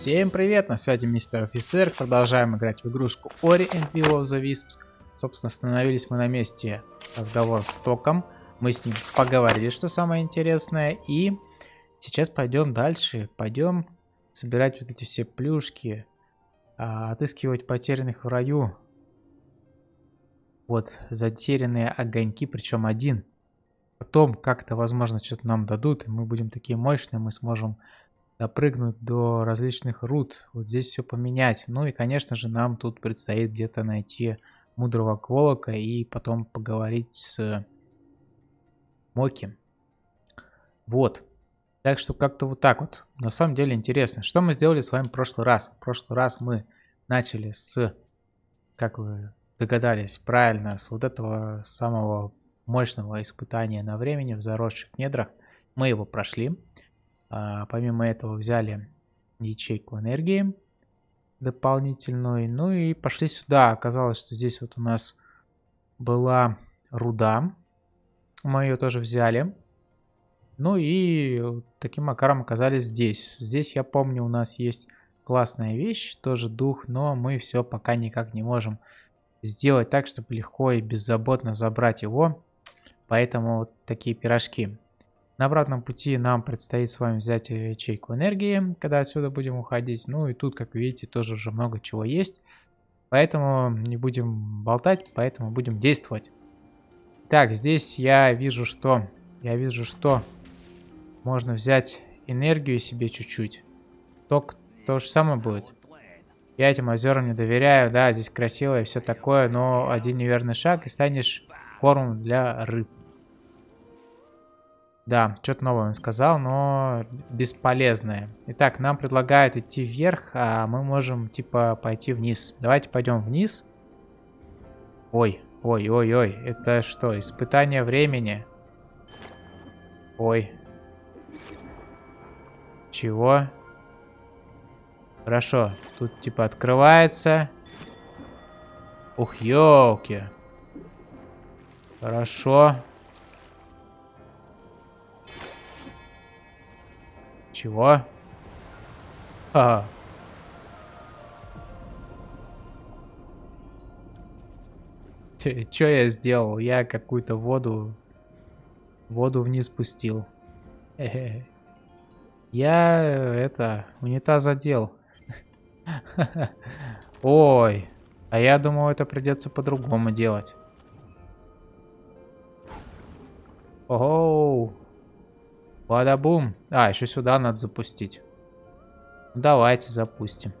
Всем привет, на связи мистер офицер, продолжаем играть в игрушку Ori and Will of the Wisps. Собственно, остановились мы на месте разговор с Током, мы с ним поговорили, что самое интересное, и сейчас пойдем дальше, пойдем собирать вот эти все плюшки, а, отыскивать потерянных в раю. Вот, затерянные огоньки, причем один. Потом как-то, возможно, что-то нам дадут, и мы будем такие мощные, мы сможем допрыгнуть до различных рут, вот здесь все поменять. Ну и, конечно же, нам тут предстоит где-то найти мудрого Кволока и потом поговорить с Моки. Вот. Так что как-то вот так вот. На самом деле интересно. Что мы сделали с вами в прошлый раз? В прошлый раз мы начали с, как вы догадались, правильно, с вот этого самого мощного испытания на времени в заросших недрах. Мы его прошли. А, помимо этого взяли ячейку энергии дополнительную. Ну и пошли сюда. Оказалось, что здесь вот у нас была руда. Мы ее тоже взяли. Ну и таким макаром оказались здесь. Здесь, я помню, у нас есть классная вещь, тоже дух, но мы все пока никак не можем сделать так, чтобы легко и беззаботно забрать его. Поэтому вот такие пирожки. На обратном пути нам предстоит с вами взять ячейку энергии, когда отсюда будем уходить. Ну и тут, как видите, тоже уже много чего есть. Поэтому не будем болтать, поэтому будем действовать. Так, здесь я вижу, что... Я вижу, что можно взять энергию себе чуть-чуть. Ток то же самое будет. Я этим озерам не доверяю. Да, здесь красиво и все такое, но один неверный шаг и станешь кормом для рыб. Да, что-то новое он сказал, но бесполезное. Итак, нам предлагают идти вверх, а мы можем, типа, пойти вниз. Давайте пойдем вниз. Ой, ой, ой, ой. Это что, испытание времени? Ой. Чего? Хорошо, тут, типа, открывается. Ух, елки. Хорошо. Чего? А. Что я сделал? Я какую-то воду... Воду вниз спустил. Я это... Унитаз задел. Ой. А я думал, это придется по-другому делать. Ого. Бадабум. А, еще сюда надо запустить. Давайте запустим.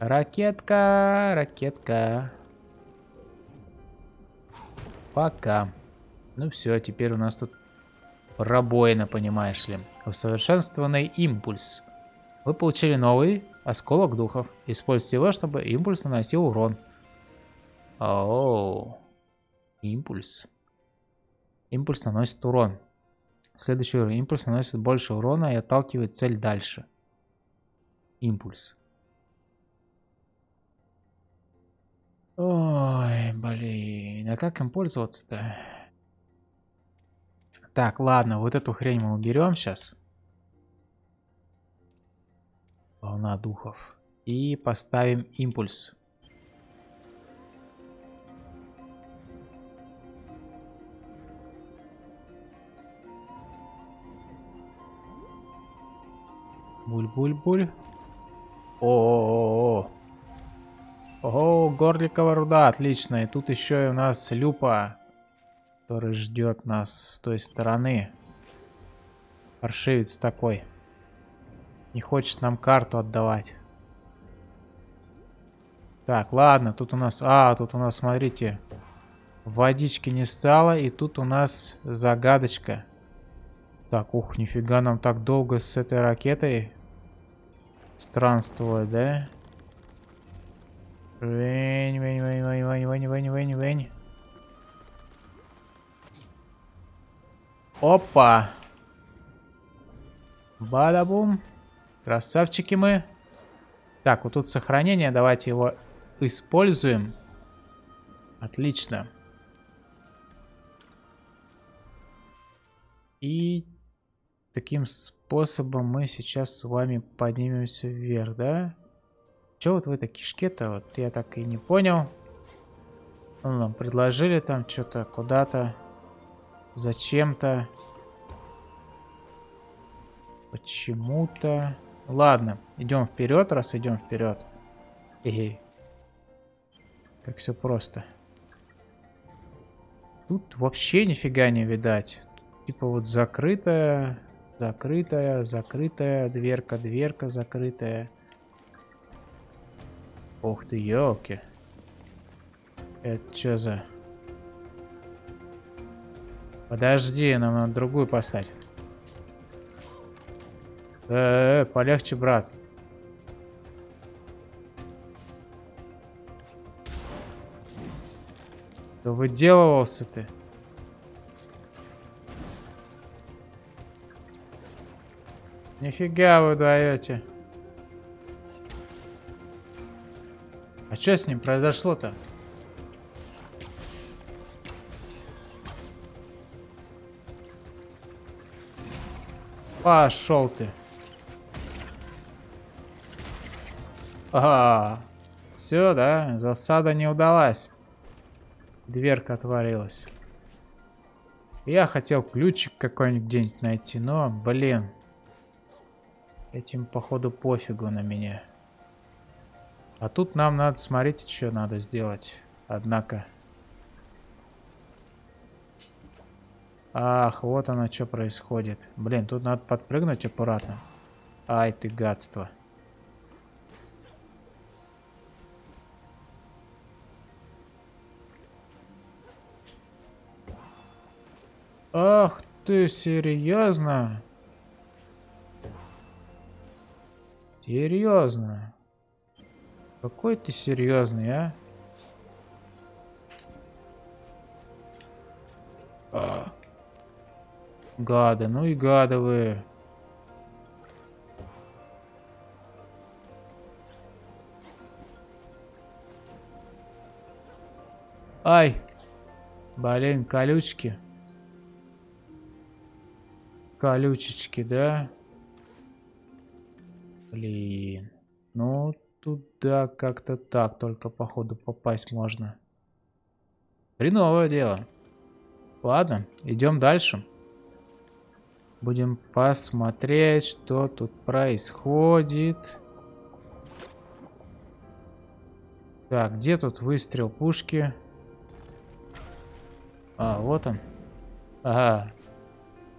Ракетка, ракетка. Пока. Ну все, теперь у нас тут пробоина, понимаешь ли. Усовершенствованный импульс. Вы получили новый осколок духов. Используйте его, чтобы импульс наносил урон. Оу. Импульс. Импульс наносит урон. Следующий уровень. Импульс наносит больше урона и отталкивает цель дальше. Импульс. Ой, блин. А как им пользоваться-то? Так, ладно, вот эту хрень мы уберем сейчас. Волна духов. И поставим импульс. Буль-буль-буль. О, -о, -о, Ого, горликовая руда, отлично. И тут еще и у нас люпа, который ждет нас с той стороны. Паршивец такой. Не хочет нам карту отдавать. Так, ладно, тут у нас... А, тут у нас, смотрите, водички не стало. И тут у нас загадочка. Так, ух, нифига нам так долго с этой ракетой странствовать, да? Вень, вень, вень, вень, вень, вень, вень, вень, вень. Опа! Бадабум. Красавчики мы. Так, вот тут сохранение. Давайте его используем. Отлично. И таким способом мы сейчас с вами поднимемся вверх, да? Че вот в этой кишке-то? Вот я так и не понял. Ну, нам предложили там что-то куда-то. Зачем-то. Почему-то. Ладно, идем вперед, раз идем вперед. Эй. Как все просто. Тут вообще нифига не видать. Типа вот закрытая, закрытая, закрытая, дверка, дверка закрытая. Ух ты, елки. Это что за... Подожди, нам надо другую поставить. Э, -э, -э полегче, брат. Да выделывался ты. Нифига вы даете. А что с ним произошло-то? Пошел ты. Ага. Все, да, засада не удалась. Дверка отворилась. Я хотел ключик какой-нибудь где-нибудь найти, но, блин. Этим, походу, пофигу на меня. А тут нам надо, смотрите, что надо сделать. Однако. Ах, вот оно что происходит. Блин, тут надо подпрыгнуть аккуратно. Ай ты гадство. Ах ты, серьезно? Серьезно? Какой ты серьезный, а? а. Гады, ну и гады вы. Ай! Блин, колючки. Колючечки, да? Блин. Ну, туда как-то так, только походу попасть можно. Хреновое дело. Ладно, идем дальше. Будем посмотреть, что тут происходит. Так, где тут выстрел пушки? А, вот он. Ага.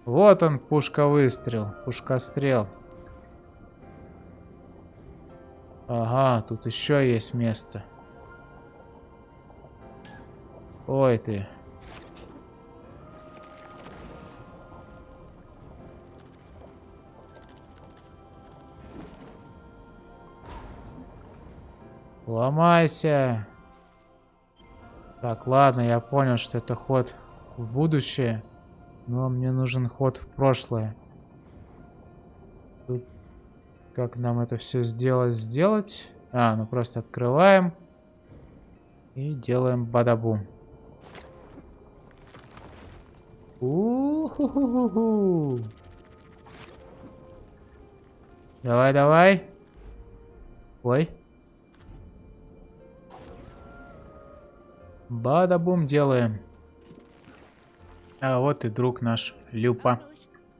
Вот он, пушка-выстрел, пушка-стрел. Ага, тут еще есть место. Ой ты. Ломайся. Так, ладно, я понял, что это ход в будущее. Но мне нужен ход в прошлое. Как нам это все сделать? Сделать? А, ну просто открываем. И делаем бадабум. У Давай, давай. Ой. Бадабум делаем. А вот и друг наш, Люпа.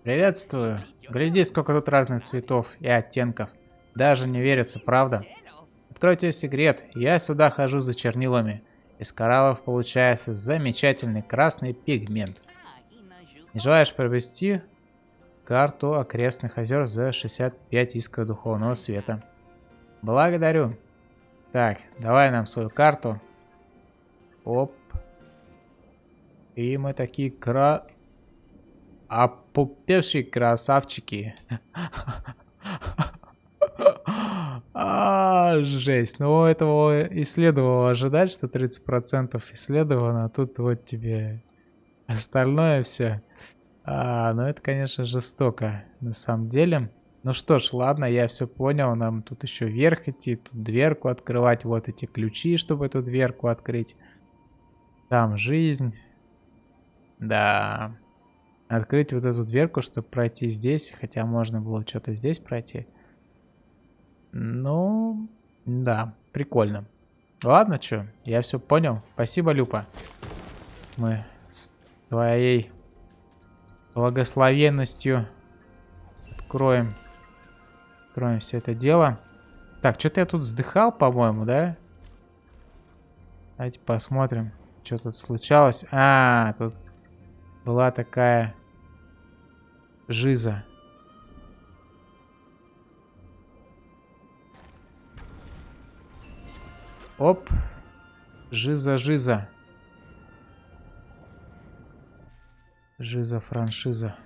Приветствую. Гляди, сколько тут разных цветов и оттенков. Даже не верится, правда? Откройте секрет. Я сюда хожу за чернилами. Из кораллов получается замечательный красный пигмент. Не желаешь провести карту окрестных озер за 65 искр духовного света? Благодарю. Так, давай нам свою карту. Оп. И мы такие кра... Опупевшие красавчики. А, жесть. Ну, этого и следовало ожидать, что 30% исследовано, а тут вот тебе остальное все. А, ну, это, конечно, жестоко на самом деле. Ну что ж, ладно, я все понял. Нам тут еще вверх идти, тут дверку открывать. Вот эти ключи, чтобы эту дверку открыть. Там жизнь. Да. Открыть вот эту дверку, чтобы пройти здесь. Хотя можно было что-то здесь пройти. Ну, да, прикольно. Ладно, что, я все понял. Спасибо, Люпа. Мы с твоей благословенностью откроем, откроем все это дело. Так, что-то я тут вздыхал, по-моему, да? Давайте посмотрим, что тут случалось. А, тут была такая жиза. Оп. Жиза, жиза. Жиза, франшиза.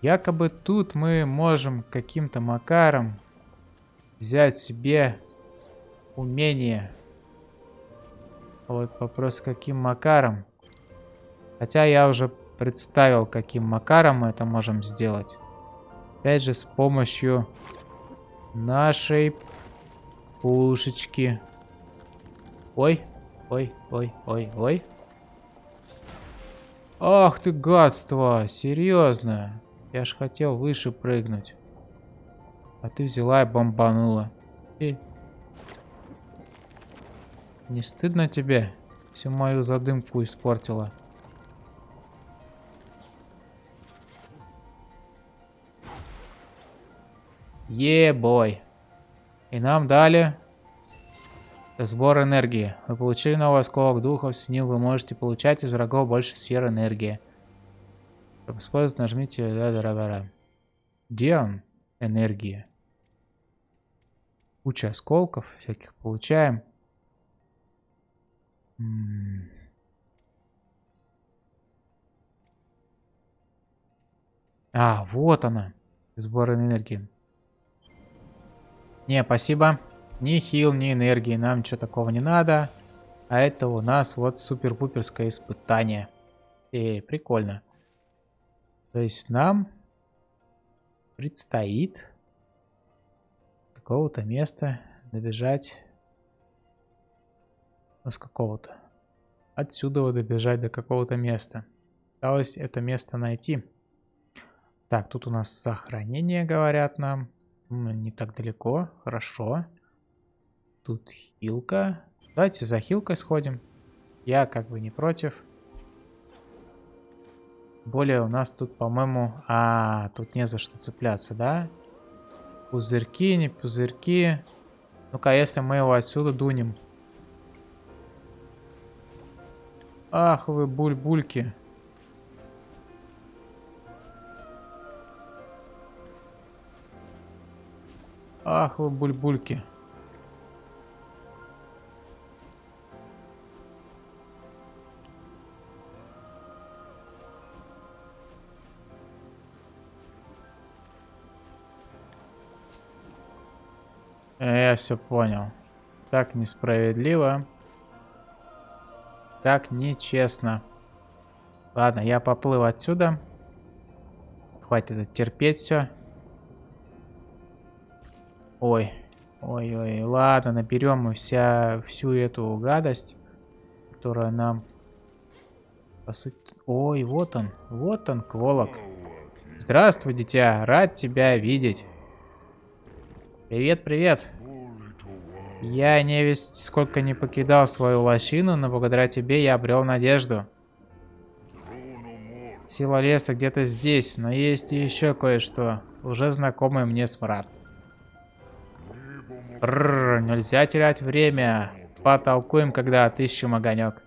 Якобы тут мы можем каким-то макаром взять себе умение. Вот вопрос, каким макаром. Хотя я уже представил, каким макаром мы это можем сделать. Опять же, с помощью нашей пушечки. Ой, ой, ой, ой, ой. Ах ты гадство, серьезно. Я ж хотел выше прыгнуть. А ты взяла и бомбанула. И... Не стыдно тебе? Всю мою задымку испортила. Е-бой. И нам дали сбор энергии. Вы получили новый осколок духов, с ним вы можете получать из врагов больше сфер энергии. Чтобы использовать, нажмите да, да. Где он? Энергия. Куча осколков всяких получаем. А, вот она. Сбор энергии. Не, спасибо. Ни хил, ни энергии. Нам ничего такого не надо. А это у нас вот супер-пуперское испытание. И прикольно. То есть нам предстоит какого-то места добежать. Ну, с какого-то. Отсюда добежать до какого-то места. Осталось это место найти. Так, тут у нас сохранение, говорят нам. Не так далеко. Хорошо. Тут хилка. Давайте за хилкой сходим. Я как бы не против. Более у нас тут, по-моему... А, тут не за что цепляться, да? Пузырьки, не пузырьки. Ну-ка, если мы его отсюда дунем. Ах вы буль-бульки. Ах вы бульбульки. Э, я все понял. Так несправедливо. Так нечестно. Ладно, я поплыл отсюда. Хватит терпеть все. Ой. Ой-ой, ладно, наберем мы вся, всю эту гадость, которая нам... По сути... Ой, вот он, вот он, Кволок. Здравствуй, дитя, рад тебя видеть. Привет, привет. Я не весь сколько не покидал свою лощину, но благодаря тебе я обрел надежду. Сила леса где-то здесь, но есть еще кое-что. Уже знакомый мне смрад. Рррр, нельзя терять время. Потолкуем, когда отыщем огонек.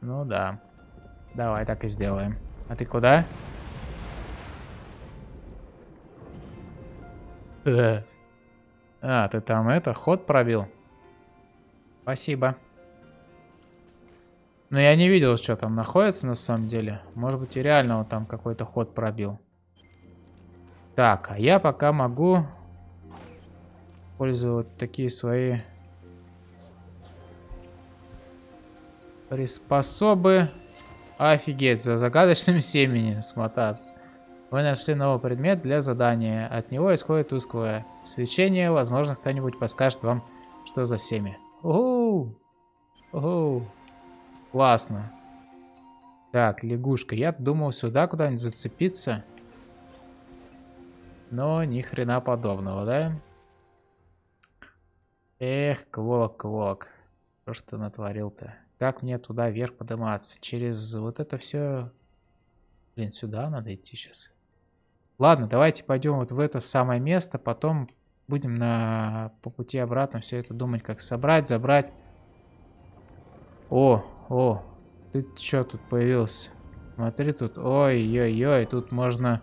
Ну да. Давай так и сделаем. А ты куда? А, ты там это, ход пробил? Спасибо. Но я не видел, что там находится на самом деле. Может быть и реально он там какой-то ход пробил. Так, а я пока могу использовать такие свои приспособы. Офигеть, за загадочным семенем смотаться. Вы нашли новый предмет для задания. От него исходит тусклое свечение. Возможно, кто-нибудь подскажет вам, что за семя. Угу! Угу! Классно. Так, лягушка. Я думал сюда куда-нибудь зацепиться. Но ни хрена подобного, да? Эх, Квок, Квок. Что ж ты натворил-то? Как мне туда вверх подниматься? Через вот это все... Блин, сюда надо идти сейчас. Ладно, давайте пойдем вот в это самое место. Потом будем на по пути обратно все это думать, как собрать, забрать. О, о, ты что тут появился? Смотри тут. Ой-ой-ой, тут можно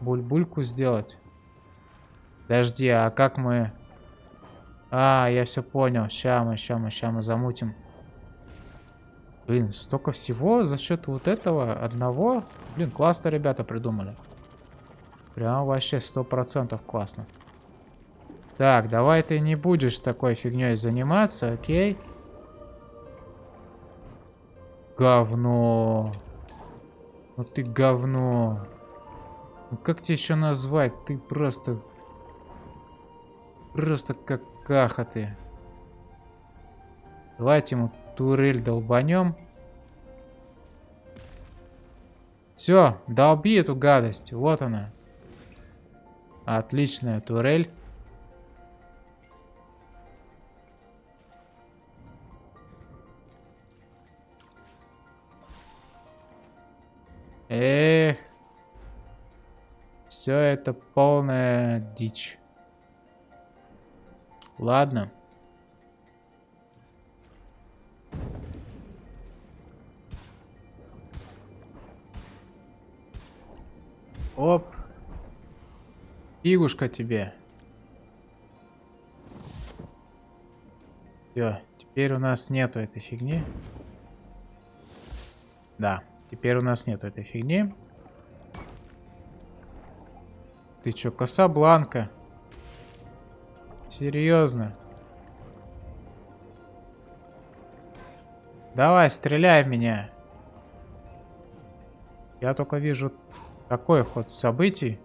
бульбульку сделать. Подожди, а как мы... А, я все понял. Ща мы, ща мы, ща мы замутим. Блин, столько всего за счет вот этого одного. Блин, классно ребята придумали. Прям вообще сто процентов классно. Так, давай ты не будешь такой фигней заниматься, окей? Говно. Ну ты говно. Ну как тебе еще назвать? Ты просто... Просто как какаха ты. Давайте ему турель долбанем. Все, долби эту гадость. Вот она. Отличная турель. Эх. Все это полная дичь. Ладно. Оп. Фигушка тебе. Все, теперь у нас нету этой фигни. Да, теперь у нас нету этой фигни. Ты чё, Касабланка? Серьезно? Давай, стреляй в меня. Я только вижу такой ход событий.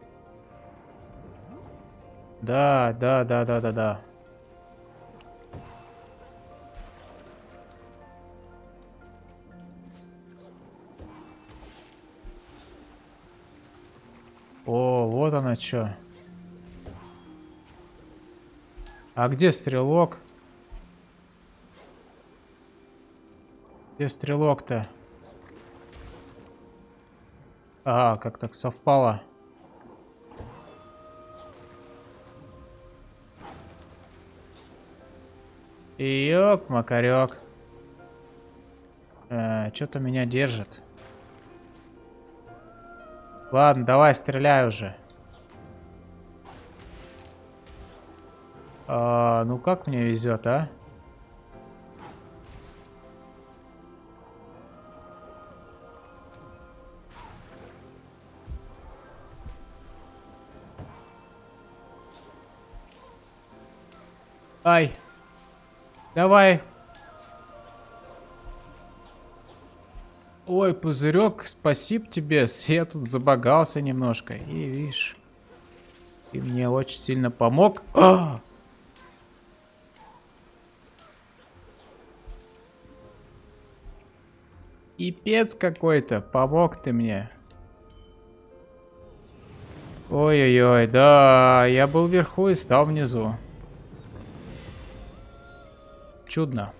Да, да, да, да, да, да. О, вот она что. А где стрелок? Где стрелок-то? А, как так совпало. Ёк, макарек. Э, Что-то меня держит. Ладно, давай стреляй уже. А, ну как мне везет, а? Ай. Давай. Ой, пузырек, спасибо тебе. Я тут забагался немножко. И видишь, ты мне очень сильно помог. А! Пипец какой-то, помог ты мне. Ой-ой-ой, да, я был вверху и стал внизу. Чудно.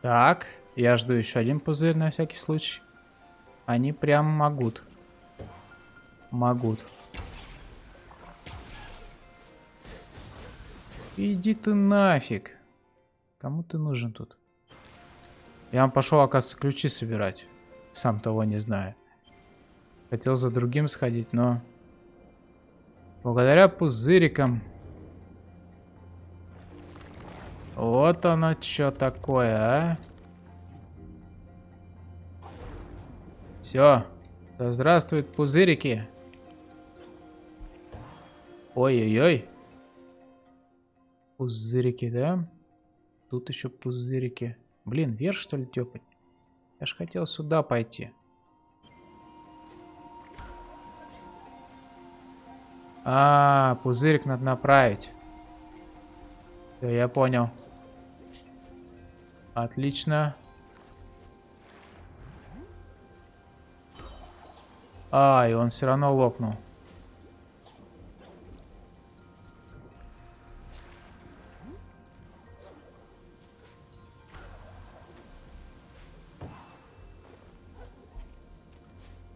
Так, я жду еще один пузырь на всякий случай. Они прям могут. Могут. Иди ты нафиг. Кому ты нужен тут? Я вам пошел, оказывается, ключи собирать. Сам того не знаю. Хотел за другим сходить, но... Благодаря пузырикам... Вот оно что такое, а? Все. Да здравствуют пузырики. Ой-ой-ой. Пузырики, да? Тут еще пузырики. Блин, вверх что ли тепать? Я ж хотел сюда пойти. А, пузырик надо направить. Всё, я понял. Отлично. А, и он все равно лопнул.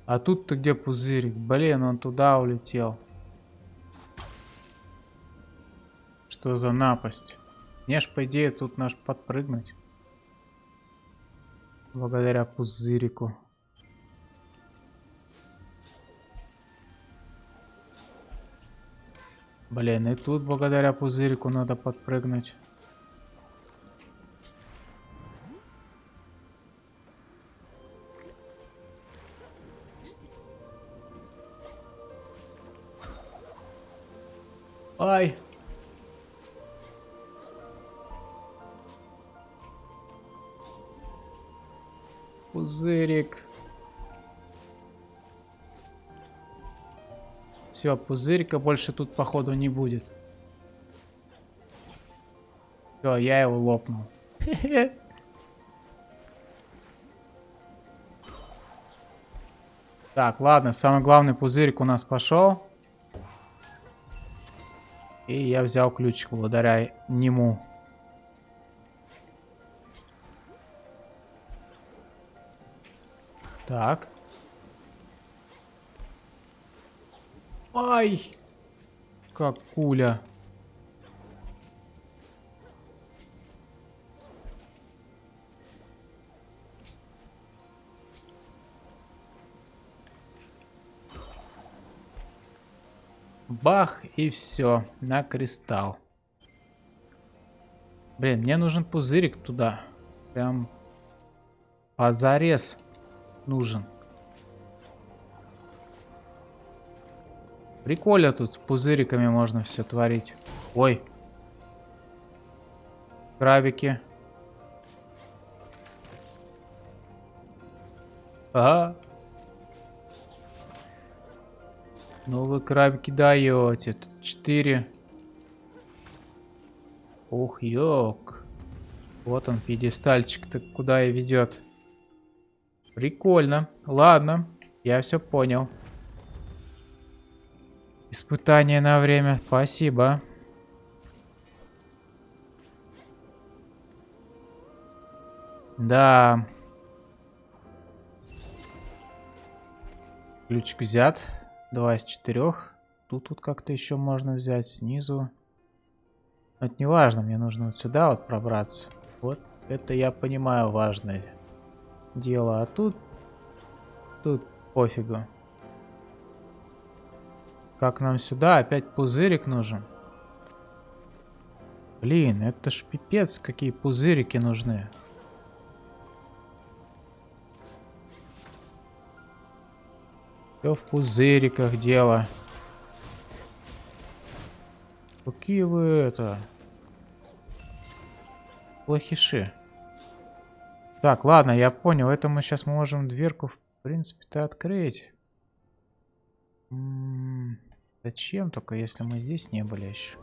А тут-то где пузырик? Блин, он туда улетел. Что за напасть? Мне ж, по идее, тут наш подпрыгнуть. Благодаря пузырику. Блин, и тут благодаря пузырику надо подпрыгнуть. Все, пузырика больше тут, походу, не будет. Все, я его лопнул. Так, ладно, самый главный пузырик у нас пошел. И я взял ключик благодаря нему. Так. Ай! Как куля. Бах, и все, на кристалл. Блин, мне нужен пузырик туда. Прям позарез нужен. Прикольно тут с пузыриками можно все творить. Ой. Крабики. Ага. Ну вы крабики даете. Тут 4. Ух, ёк. Вот он, пьедестальчик-то куда и ведет. Прикольно. Ладно, я все понял. Испытание на время. Спасибо. Да. Ключик взят. Два из четырех. Тут тут как-то еще можно взять снизу. Но это не важно, мне нужно вот сюда вот пробраться. Вот это я понимаю важное дело. А тут... Тут пофигу. Как нам сюда? Опять пузырик нужен. Блин, это ж пипец, какие пузырики нужны. Все в пузыриках дело. Какие вы это... Плохиши. Так, ладно, я понял. Это мы сейчас можем дверку, в принципе-то, открыть. М -м зачем только, если мы здесь не были еще?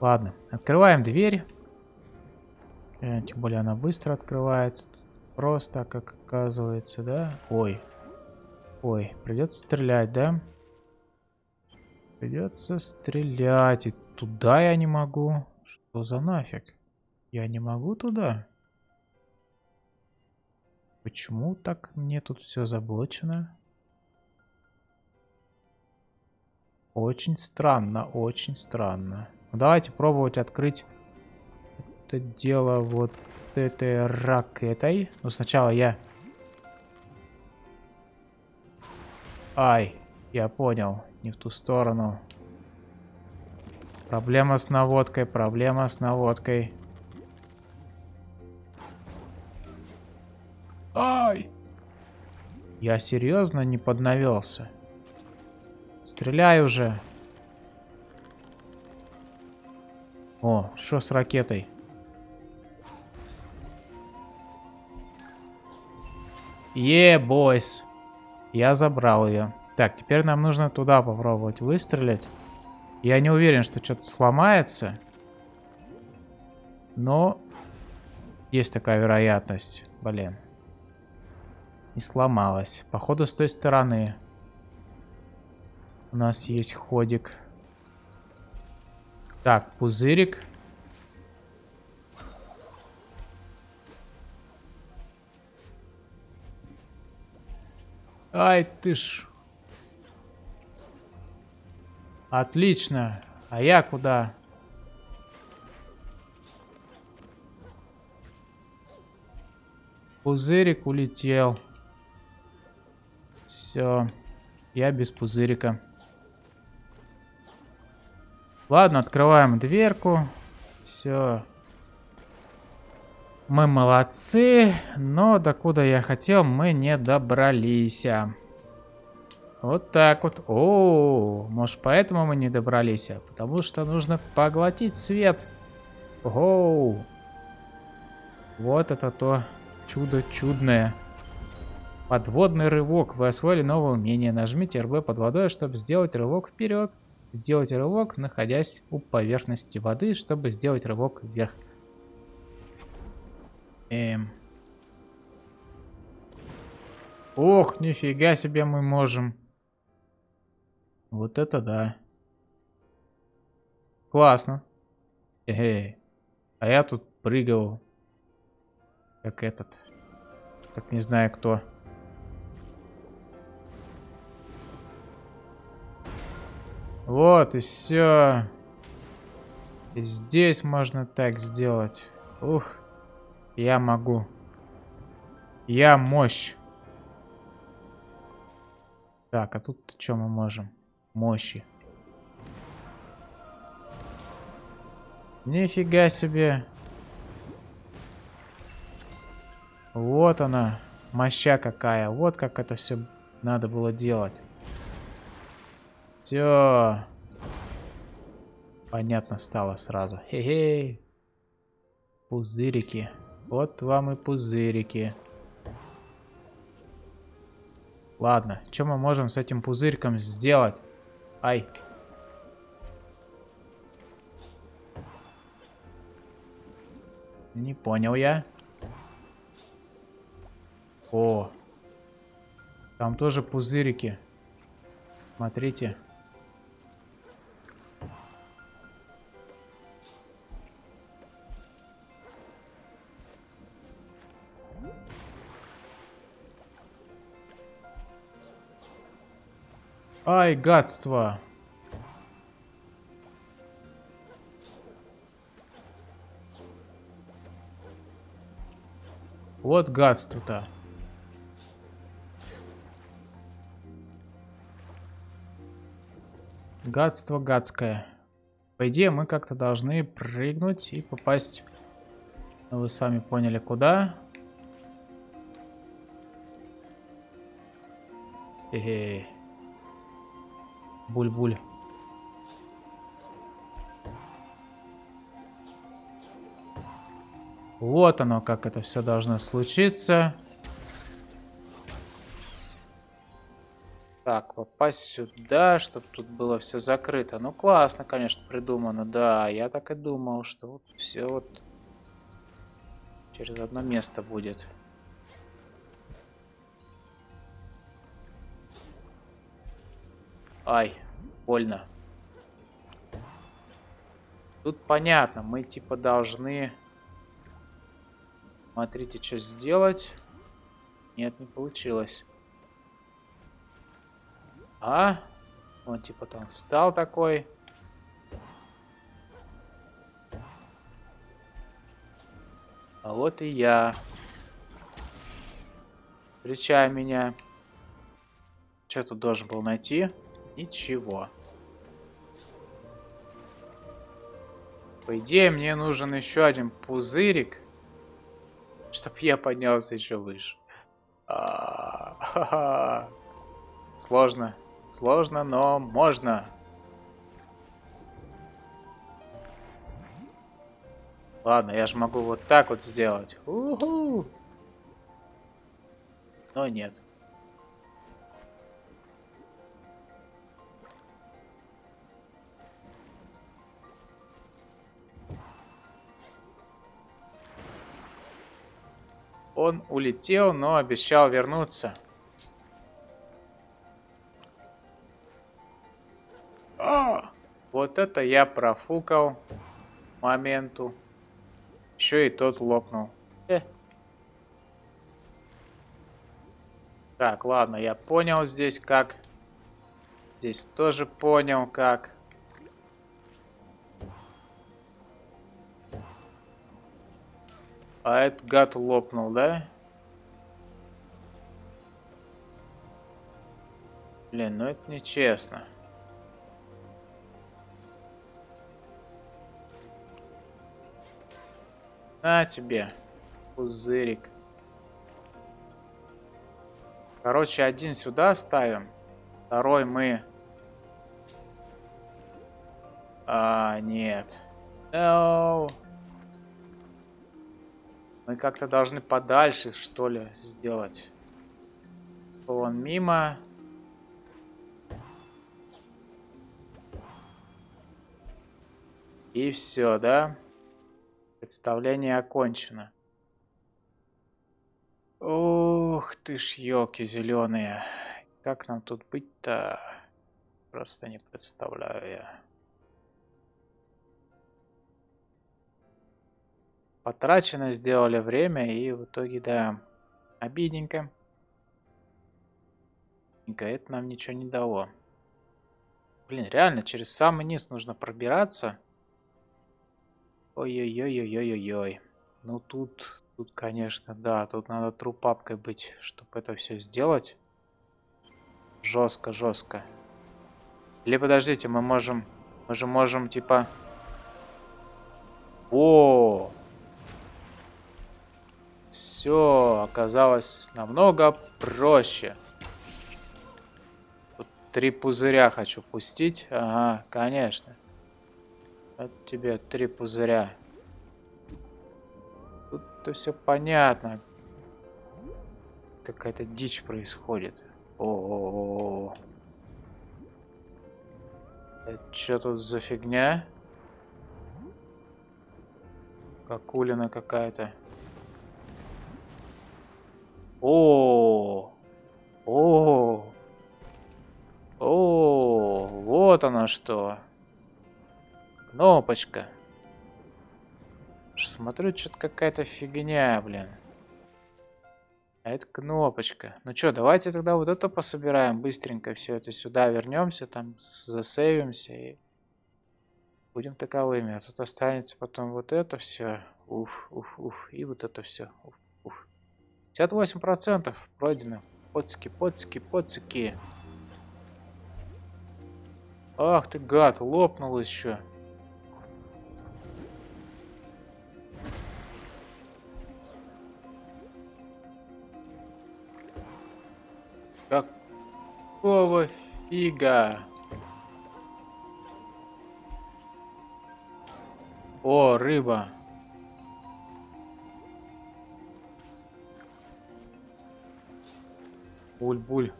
Ладно, открываем дверь. Э, тем более она быстро открывается. Просто, как оказывается, да? Ой, Ой, придется стрелять, да? Придется стрелять. И туда я не могу. Что за нафиг? Я не могу туда? Почему так мне тут все заблочено? Очень странно, очень странно. Давайте пробовать открыть это дело вот этой ракетой. Но сначала я Ай, я понял. Не в ту сторону. Проблема с наводкой, проблема с наводкой. Ай! Я серьезно не поднавелся. Стреляй уже. О, что с ракетой? Е, бойс. Я забрал ее. Так, теперь нам нужно туда попробовать выстрелить. Я не уверен, что что-то сломается. Но есть такая вероятность. Блин. Не сломалась. Походу с той стороны. У нас есть ходик. Так, пузырик. Ай ты ж. Отлично. А я куда? Пузырик улетел. Все. Я без пузырика. Ладно, открываем дверку. Все. Мы молодцы, но докуда я хотел, мы не добрались. Вот так вот. О, может поэтому мы не добрались? Потому что нужно поглотить свет. Оу. Вот это то чудо чудное. Подводный рывок. Вы освоили новое умение. Нажмите РБ под водой, чтобы сделать рывок вперед. Сделать рывок, находясь у поверхности воды, чтобы сделать рывок вверх. Эм. Ох, нифига себе мы можем. Вот это да. Классно. Эй. А я тут прыгал. Как этот. Как не знаю кто. Вот и все. И здесь можно так сделать. Ух. Я могу. Я мощь. Так, а тут что мы можем? Мощи. Нифига себе. Вот она. Моща какая. Вот как это все надо было делать. Все. Понятно стало сразу. Хе-хей. Пузырики. Вот вам и пузырики. Ладно, что мы можем с этим пузырьком сделать? Ай. Не понял я. О. Там тоже пузырики. Смотрите. Ай, гадство. Вот гадство-то. Гадство гадское. По идее, мы как-то должны прыгнуть и попасть... Ну, вы сами поняли, куда. Эхе. Буль-буль. Вот оно, как это все должно случиться. Так, попасть сюда, чтобы тут было все закрыто. Ну, классно, конечно, придумано. Да, я так и думал, что вот все вот через одно место будет. Ай, больно. Тут понятно, мы типа должны... Смотрите, что сделать. Нет, не получилось. А? Он типа там встал такой. А вот и я. Встречай меня. Что тут должен был найти? Ничего. По идее, мне нужен еще один пузырик, чтобы я поднялся еще выше. А Сложно. Сложно, но можно. Ладно, я же могу вот так вот сделать. Но нет. Он улетел, но обещал вернуться. А, вот это я профукал моменту. Еще и тот лопнул. Э. Так, ладно, я понял здесь как. Здесь тоже понял как. А этот гад лопнул, да? Блин, ну это нечестно. На тебе, пузырик. Короче, один сюда ставим. Второй мы... А, нет. No. Мы как-то должны подальше, что ли, сделать. Он мимо. И все, да? Представление окончено. Ух ты ж, елки зеленые. Как нам тут быть-то? Просто не представляю я. Потрачено сделали время и в итоге, да, обидненько. Это нам ничего не дало. Блин, реально, через самый низ нужно пробираться. Ой-ой-ой-ой-ой-ой. Ну тут, тут, конечно, да, тут надо трупапкой быть, чтобы это все сделать. Жестко, жестко. Или подождите, мы можем, мы же можем, типа... О, все оказалось намного проще. Тут три пузыря хочу пустить. Ага, конечно. Вот тебе три пузыря. Тут-то все понятно. Какая-то дичь происходит. О, -о, -о, -о. Это что тут за фигня? Какулина какая-то. О, о, о, вот оно что. Кнопочка. Смотрю, что-то какая-то фигня, блин. А это кнопочка. Ну что, давайте тогда вот это пособираем быстренько. Все это сюда вернемся, там засейвимся и будем таковыми. А тут останется потом вот это все. Уф, уф, уф. И вот это все. Уф. 58% пройдено. Поцики, поцики, поцики. Ах ты гад, лопнул еще. Какого фига? О, рыба. Буль-буль.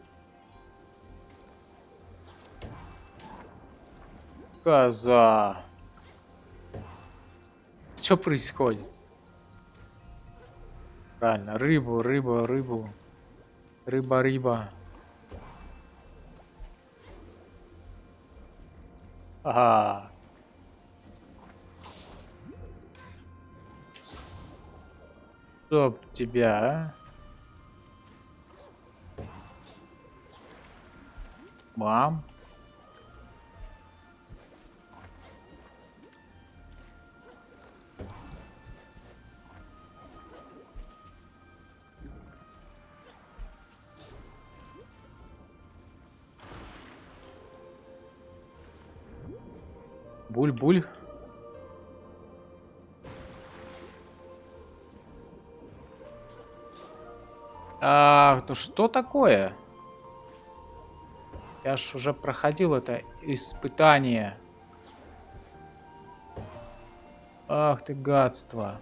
Коза. Что происходит? Правильно, рыбу, рыбу, рыбу. Рыба-рыба. Ага. Чтоб тебя, а? Мам. Буль-буль. А, ну что такое? Я ж уже проходил это испытание. Ах ты гадство.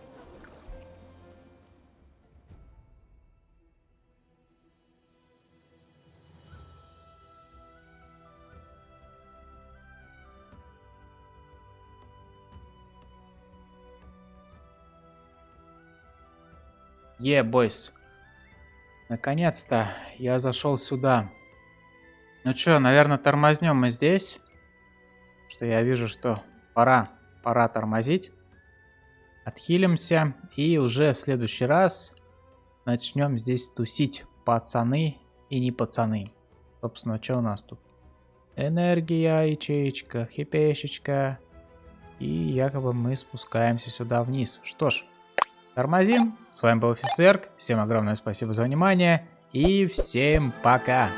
Е, бойс. Наконец-то я зашел сюда. Ну что, наверное, тормознем мы здесь. Что я вижу, что пора, пора тормозить. Отхилимся и уже в следующий раз начнем здесь тусить. Пацаны и не пацаны. Собственно, что у нас тут? Энергия, ячеечка, хипешечка. И якобы мы спускаемся сюда вниз. Что ж, тормозим. С вами был офицер. Всем огромное спасибо за внимание. И всем пока.